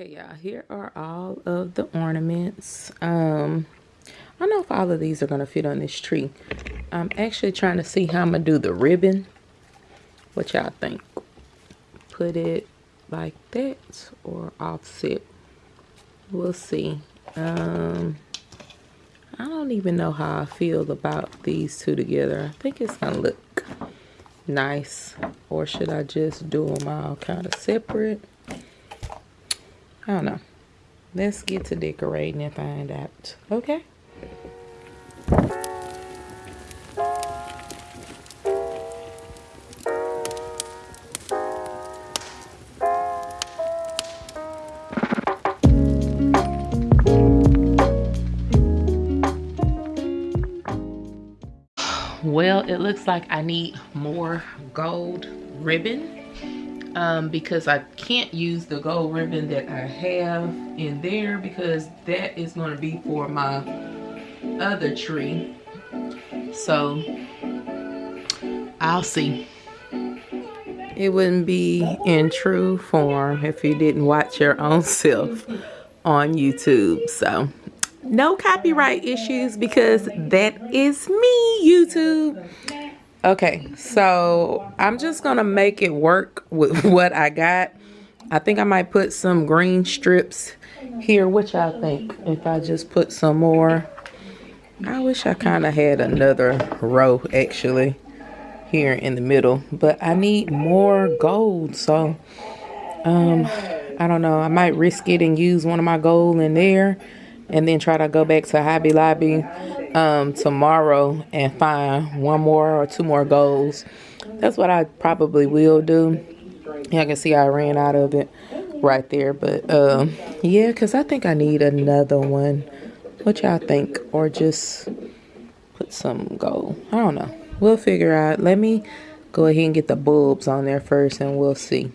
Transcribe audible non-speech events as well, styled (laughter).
Okay, y'all, here are all of the ornaments. Um, I don't know if all of these are going to fit on this tree. I'm actually trying to see how I'm to do the ribbon. What y'all think? Put it like that or offset. We'll see. Um, I don't even know how I feel about these two together. I think it's to look nice. Or should I just do them all kind of separate? I don't know. Let's get to decorating and find out. Okay? Well, it looks like I need more gold ribbon um, because I can't use the gold ribbon that I have in there because that is going to be for my other tree. So I'll see. It wouldn't be in true form if you didn't watch your own (laughs) self on YouTube. So no copyright issues because that is me, YouTube. Okay, so I'm just gonna make it work with (laughs) what I got. I think I might put some green strips here. What y'all think? If I just put some more. I wish I kind of had another row actually here in the middle. But I need more gold. So, um, I don't know. I might risk it and use one of my gold in there. And then try to go back to Hobby Lobby um, tomorrow and find one more or two more goals. That's what I probably will do. Y'all can see I ran out of it right there. But um, yeah, because I think I need another one. What y'all think? Or just put some gold. I don't know. We'll figure out. Let me go ahead and get the bulbs on there first and we'll see.